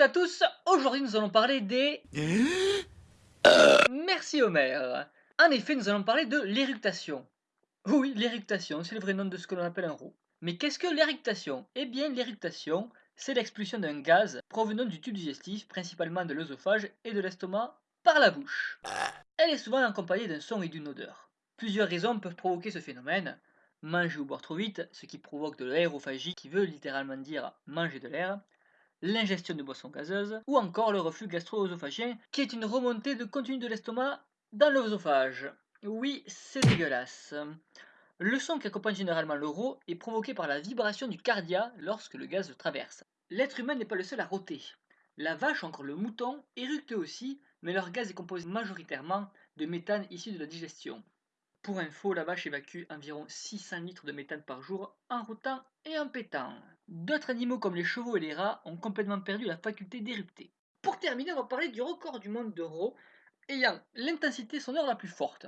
à tous, aujourd'hui nous allons parler des... Merci Homer. En effet, nous allons parler de l'éructation. Oui, l'éructation, c'est le vrai nom de ce que l'on appelle un roux. Mais qu'est-ce que l'éructation? Eh bien, l'éructation, c'est l'expulsion d'un gaz provenant du tube digestif, principalement de l'œsophage et de l'estomac, par la bouche. Elle est souvent accompagnée d'un son et d'une odeur. Plusieurs raisons peuvent provoquer ce phénomène. Manger ou boire trop vite, ce qui provoque de l'aérophagie, qui veut littéralement dire manger de l'air, l'ingestion de boissons gazeuses, ou encore le reflux gastro-œsophagien, qui est une remontée de contenu de l'estomac dans l'œsophage. Oui, c'est dégueulasse. Le son qui accompagne généralement l'euro est provoqué par la vibration du cardia lorsque le gaz le traverse. L'être humain n'est pas le seul à rôter. La vache, encore le mouton, éructent aussi, mais leur gaz est composé majoritairement de méthane issu de la digestion. Pour info, la vache évacue environ 600 litres de méthane par jour en routant et en pétant. D'autres animaux comme les chevaux et les rats ont complètement perdu la faculté d'éructer. Pour terminer, on va parler du record du monde d'Euro ayant l'intensité sonore la plus forte.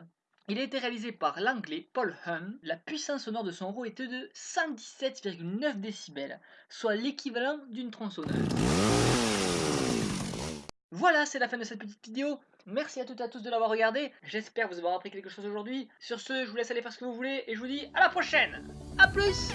Il a été réalisé par l'anglais Paul Hum. La puissance sonore de son roue était de 117,9 décibels, soit l'équivalent d'une tronçonneuse. Voilà, c'est la fin de cette petite vidéo. Merci à toutes et à tous de l'avoir regardé. J'espère vous avoir appris quelque chose aujourd'hui. Sur ce, je vous laisse aller faire ce que vous voulez et je vous dis à la prochaine. A plus